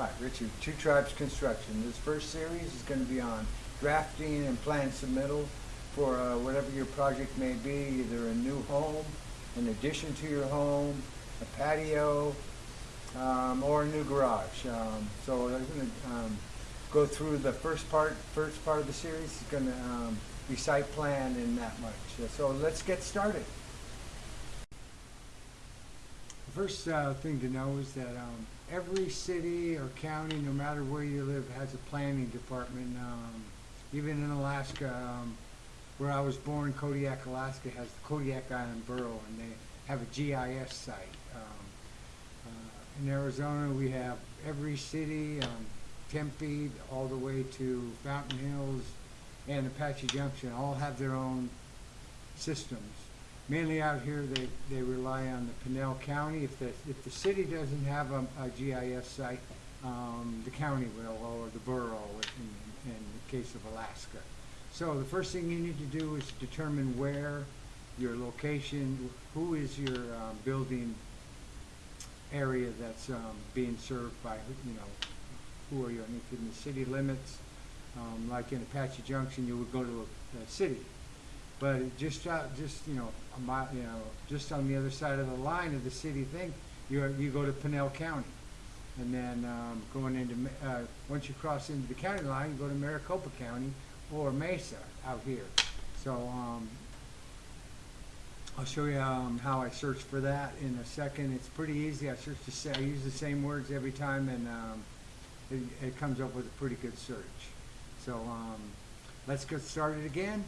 Hi, Richard, Two Tribes Construction. This first series is going to be on drafting and plan submittal for uh, whatever your project may be, either a new home, an addition to your home, a patio, um, or a new garage. Um, so I'm going to um, go through the first part. First part of the series is going to um, be site plan and that much. So let's get started. First uh, thing to know is that um, every city or county, no matter where you live, has a planning department. Um, even in Alaska, um, where I was born, Kodiak, Alaska, has the Kodiak Island Borough, and they have a GIS site. Um, uh, in Arizona, we have every city, um, Tempe, all the way to Fountain Hills and Apache Junction, all have their own systems. Mainly out here, they, they rely on the Pinal County. If the, if the city doesn't have a, a GIS site, um, the county will, or the borough in, in the case of Alaska. So the first thing you need to do is determine where your location, who is your um, building area that's um, being served by, you know, who are you, and if in the city limits, um, like in Apache Junction, you would go to a, a city. But just out, just, you know, a mile, you know, just on the other side of the line of the city thing, you, you go to Pinal County. And then, um, going into, uh, once you cross into the county line, you go to Maricopa County or Mesa out here. So, um, I'll show you, um, how I search for that in a second. It's pretty easy. I search the I use the same words every time and, um, it, it comes up with a pretty good search. So, um, let's get started again.